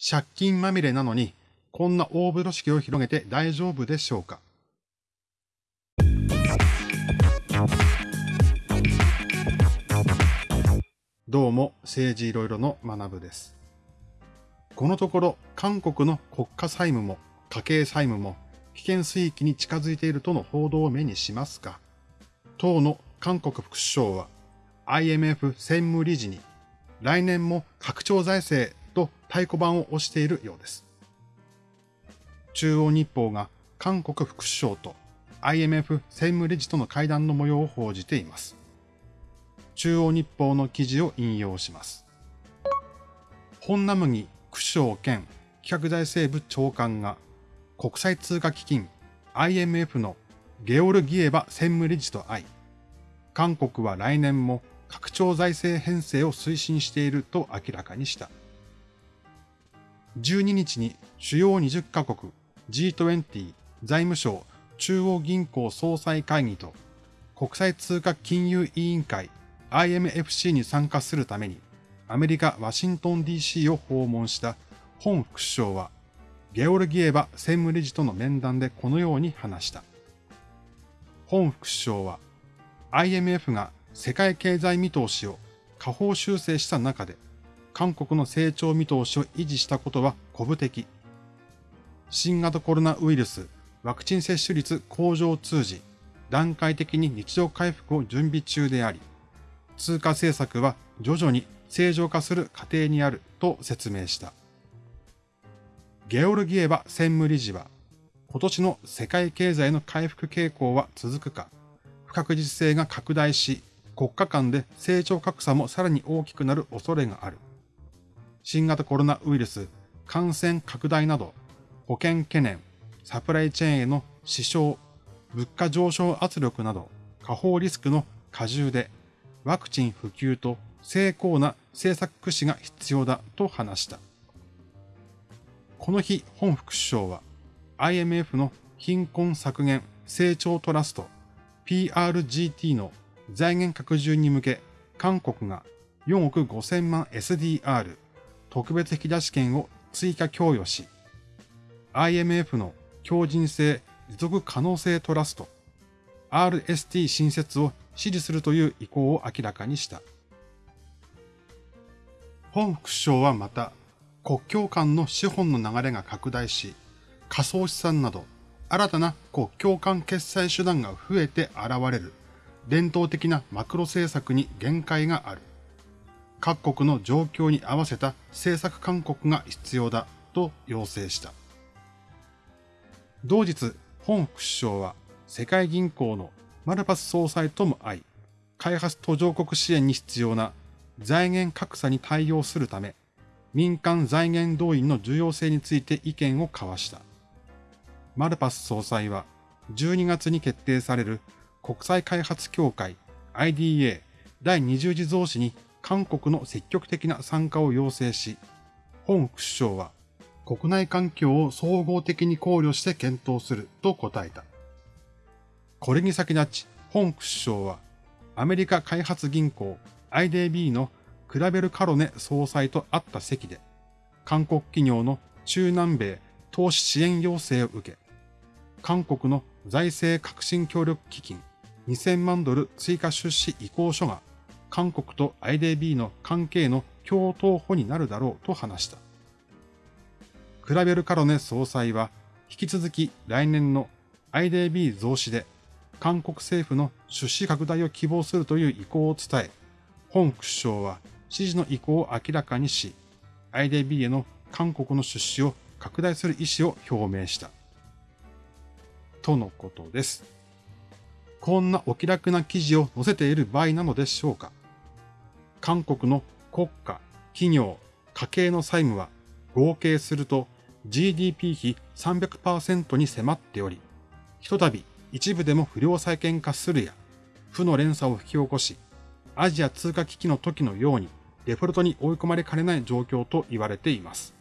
借金まみれなのに、こんな大風呂敷を広げて大丈夫でしょうか？どうも、政治いろいろの学部です。このところ、韓国の国家債務も家計債務も危険水域に近づいているとの報道を目にしますが、当の韓国副首相は IMF 専務理事に来年も拡張財政と太鼓判を押しているようです。中央日報が韓国副首相と IMF 専務理事との会談の模様を報じています。中央日報の記事を引用します。本ナムギ副首相兼企画財政部長官が国際通貨基金 IMF のゲオルギエバ専務理事と会い、韓国は来年も拡張財政編成を推進していると明らかにした。12日に主要20カ国 G20 財務省中央銀行総裁会議と国際通貨金融委員会 IMFC に参加するためにアメリカ・ワシントン DC を訪問した本副首相はゲオルギエバ専務理事との面談でこのように話した。本副首相は IMF が世界経済見通しを下方修正した中で韓国の成長見通しを維持したことは古武的。新型コロナウイルスワクチン接種率向上を通じ、段階的に日常回復を準備中であり、通貨政策は徐々に正常化する過程にあると説明した。ゲオルギエバ専務理事は、今年の世界経済の回復傾向は続くか、不確実性が拡大し、国家間で成長格差もさらに大きくなる恐れがある。新型コロナウイルス感染拡大など、保険懸念、サプライチェーンへの支障、物価上昇圧力など、下方リスクの過重で、ワクチン普及と成功な政策駆使が必要だと話した。この日、本副首相は IMF の貧困削減成長トラスト PRGT の財源拡充に向け、韓国が4億5000万 SDR 特別引き出し権を追加供与し、IMF の強靭性持続可能性トラスト RST 新設を支持するという意向を明らかにした。本副首相はまた、国境間の資本の流れが拡大し、仮想資産など新たな国境間決済手段が増えて現れる伝統的なマクロ政策に限界がある。各国の状況に合わせた政策勧告が必要だと要請した。同日、本副首相は世界銀行のマルパス総裁とも会い、開発途上国支援に必要な財源格差に対応するため、民間財源動員の重要性について意見を交わした。マルパス総裁は12月に決定される国際開発協会 IDA 第20次増資に韓国の積極的な参加を要請し、本副首相は国内環境を総合的に考慮して検討すると答えた。これに先立ち、本副首相はアメリカ開発銀行 IDB のクラベル・カロネ総裁と会った席で、韓国企業の中南米投資支援要請を受け、韓国の財政革新協力基金2000万ドル追加出資意向書が韓国と IDB の関係の共闘補になるだろうと話した。クラベル・カロネ総裁は引き続き来年の IDB 増資で韓国政府の出資拡大を希望するという意向を伝え、本副首相は支持の意向を明らかにし、IDB への韓国の出資を拡大する意思を表明した。とのことです。こんなお気楽な記事を載せている場合なのでしょうか韓国の国家、企業、家計の債務は合計すると GDP 比300%に迫っており、ひとたび一部でも不良債権化するや、負の連鎖を引き起こし、アジア通貨危機の時のようにデフォルトに追い込まれかねない状況と言われています。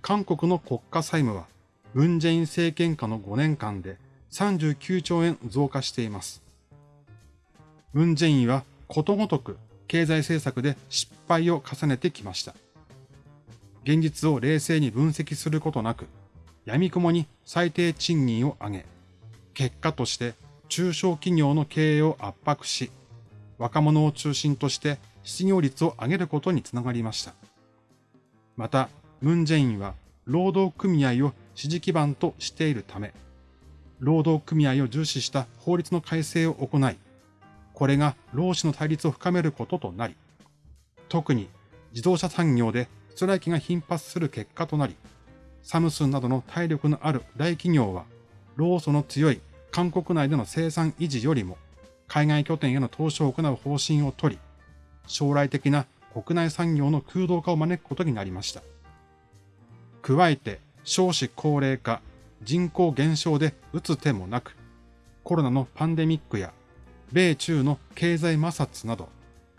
韓国の国家債務は、ムンジェイン政権下の5年間で39兆円増加しています。ムンジェインはことごとく経済政策で失敗を重ねてきました。現実を冷静に分析することなく、闇雲に最低賃金を上げ、結果として中小企業の経営を圧迫し、若者を中心として失業率を上げることにつながりました。また、ムン・ジェインは労働組合を支持基盤としているため、労働組合を重視した法律の改正を行い、これが労使の対立を深めることとなり、特に自動車産業でストライキが頻発する結果となり、サムスンなどの体力のある大企業は、労組の強い韓国内での生産維持よりも、海外拠点への投資を行う方針を取り、将来的な国内産業の空洞化を招くことになりました。加えて、少子高齢化、人口減少で打つ手もなく、コロナのパンデミックや、米中の経済摩擦など、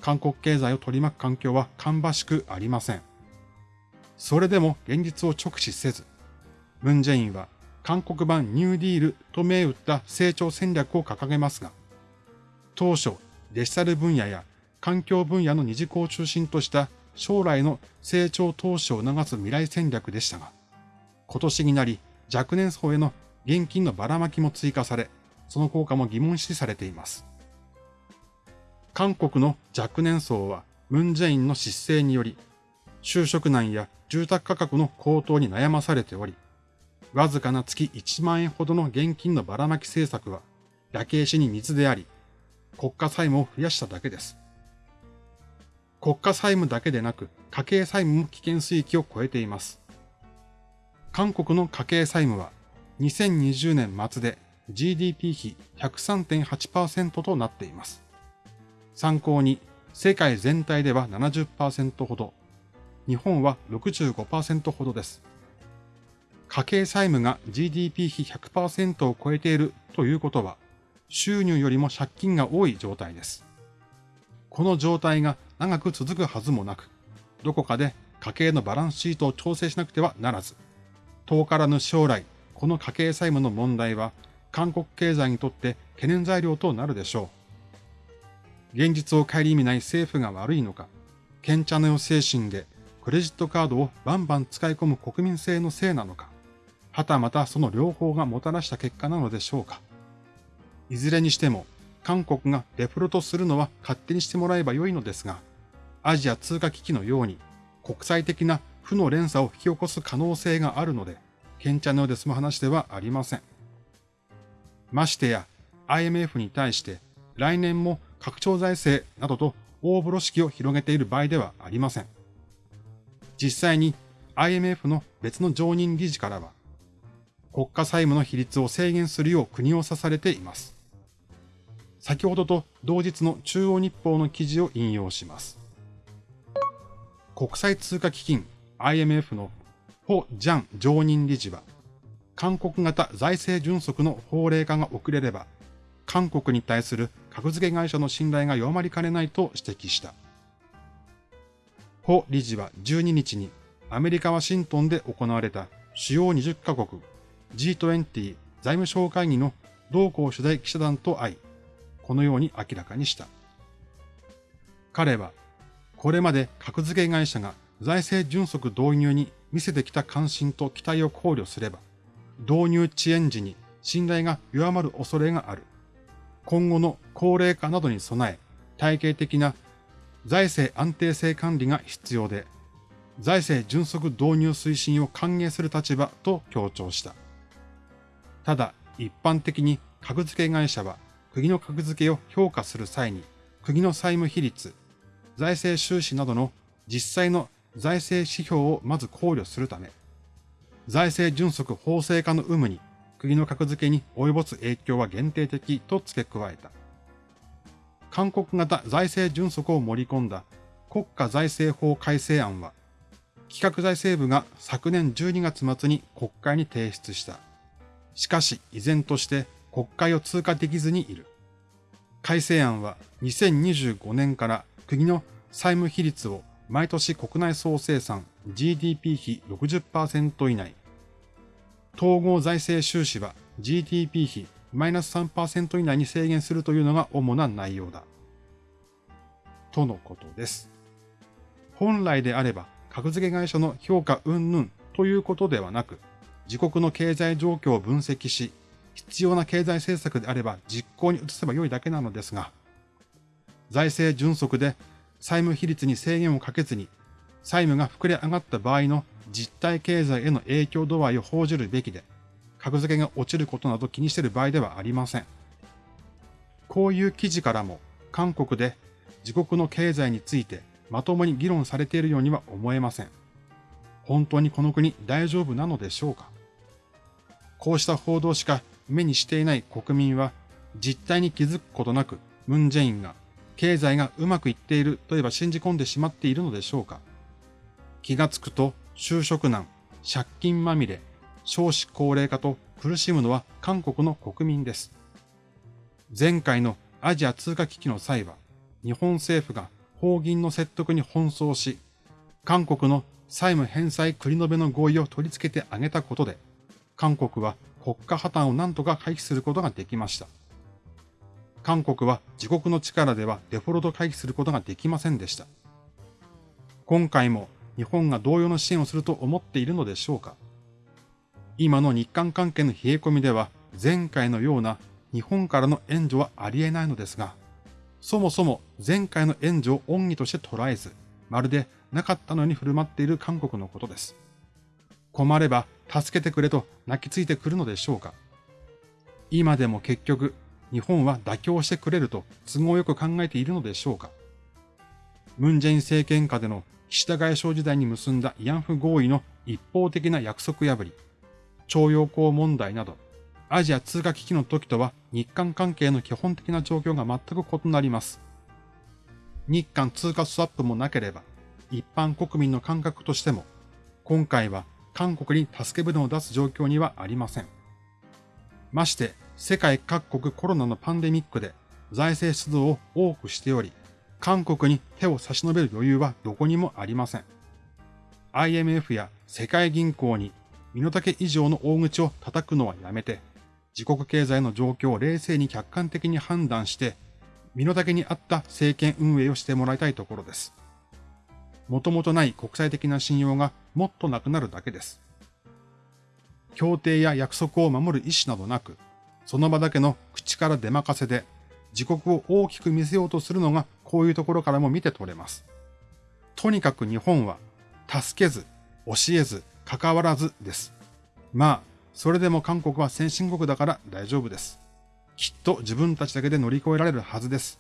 韓国経済を取り巻く環境は芳しくありません。それでも現実を直視せず、ムン・ジェインは韓国版ニューディールと銘打った成長戦略を掲げますが、当初デジタル分野や環境分野の二次項を中心とした将来の成長投資を促す未来戦略でしたが、今年になり若年層への現金のばらまきも追加され、その効果も疑問視されています。韓国の若年層はムン・ジェインの失勢により、就職難や住宅価格の高騰に悩まされており、わずかな月1万円ほどの現金のばらまき政策は、焼け石に水であり、国家債務を増やしただけです。国家債務だけでなく、家計債務も危険水域を超えています。韓国の家計債務は、2020年末で GDP 比103.8%となっています。参考に、世界全体では70%ほど、日本は65%ほどです。家計債務が GDP 比100%を超えているということは、収入よりも借金が多い状態です。この状態が長く続くはずもなく、どこかで家計のバランスシートを調整しなくてはならず、遠からぬ将来、この家計債務の問題は韓国経済にとって懸念材料となるでしょう。現実を顧みない政府が悪いのか、賢者の精神でクレジットカードをバンバン使い込む国民性のせいなのか、はたまたその両方がもたらした結果なのでしょうか。いずれにしても、韓国がデフォルトするのは勝手にしてもらえばよいのですが、アジア通貨危機のように国際的な負の連鎖を引き起こす可能性があるので、賢者のようで済む話ではありません。ましてや IMF に対して来年も拡張財政などと大風呂敷を広げている場合ではありません。実際に IMF の別の常任理事からは、国家債務の比率を制限するよう国を指されています。先ほどと同日の中央日報の記事を引用します。国際通貨基金 IMF のホ・ジャン常任理事は、韓国型財政準則の法令化が遅れれば、韓国に対する格付け会社の信頼が弱まりかねないと指摘した。ホ理事は12日にアメリカ・ワシントンで行われた主要20カ国 G20 財務省会議の同行取材記者団と会い、このように明らかにした。彼は、これまで格付け会社が財政準則導入に見せてきた関心と期待を考慮すれば、導入遅延時に信頼が弱まる恐れがある。今後の高齢化などに備え、体系的な財政安定性管理が必要で、財政迅速導入推進を歓迎する立場と強調した。ただ、一般的に格付け会社は国の格付けを評価する際に、国の債務比率、財政収支などの実際の財政指標をまず考慮するため、財政準則法制化の有無に国の格付けに及ぼす影響は限定的と付け加えた。韓国型財政準則を盛り込んだ国家財政法改正案は、企画財政部が昨年12月末に国会に提出した。しかし依然として国会を通過できずにいる。改正案は2025年から国の債務比率を毎年国内総生産 GDP 比60%以内、統合財政収支は GDP 比マイナス3%以内に制限するというのが主な内容だ。とのことです。本来であれば格付け会社の評価云々ということではなく、自国の経済状況を分析し、必要な経済政策であれば実行に移せば良いだけなのですが、財政迅速で債務比率に制限をかけずに、債務が膨れ上がった場合の実体経済への影響度合いを報じるべきで、格付けが落ちることなど気にしている場合ではありません。こういう記事からも、韓国で自国の経済についてまともに議論されているようには思えません。本当にこの国大丈夫なのでしょうかこうした報道しか目にしていない国民は実態に気づくことなくムン・ジェインが経済がうまくいっているといえば信じ込んでしまっているのでしょうか気がつくと就職難、借金まみれ、少子高齢化と苦しむのは韓国の国民です。前回のアジア通貨危機の際は日本政府が法銀の説得に奔走し、韓国の債務返済繰り延べの合意を取り付けてあげたことで、韓国は国家破綻を何とか回避することができました。韓国は自国の力ではデフォルト回避することができませんでした。今回も日本が同様の支援をすると思っているのでしょうか？今の日韓関係の冷え込みでは前回のような日本からの援助はありえないのですが、そもそも前回の援助を恩義として捉えず、まるでなかったのに振る舞っている韓国のことです。困れば助けてくれと泣きついてくるのでしょうか？今でも結局、日本は妥協してくれると都合よく考えているのでしょうか？ムンジェイン政権下での岸田外相時代に結んだ慰安婦合意の一方的な約束破り、徴用工問題など、アジア通貨危機の時とは日韓関係の基本的な状況が全く異なります。日韓通貨スワップもなければ、一般国民の感覚としても、今回は韓国に助け舟を出す状況にはありません。まして、世界各国コロナのパンデミックで財政出動を多くしており、韓国に手を差し伸べる余裕はどこにもありません。IMF や世界銀行に身の丈以上の大口を叩くのはやめて、自国経済の状況を冷静に客観的に判断して、身の丈に合った政権運営をしてもらいたいところです。もともとない国際的な信用がもっとなくなるだけです。協定や約束を守る意思などなく、その場だけの口から出任せで、自国を大きく見せようとするのがこういうところからも見て取れます。とにかく日本は、助けず、教えず、関わらずです。まあ、それでも韓国は先進国だから大丈夫です。きっと自分たちだけで乗り越えられるはずです。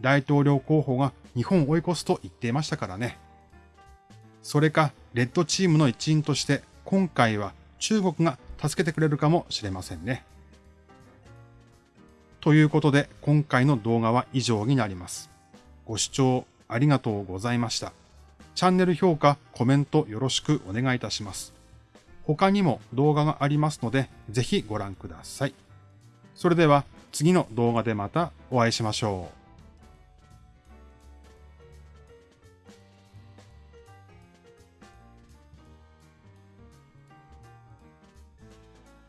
大統領候補が日本を追い越すと言っていましたからね。それか、レッドチームの一員として、今回は中国が助けてくれるかもしれませんね。ということで、今回の動画は以上になります。ご視聴ありがとうございました。チャンネル評価、コメントよろしくお願いいたします。他にも動画がありますので、ぜひご覧ください。それでは次の動画でまたお会いしましょう。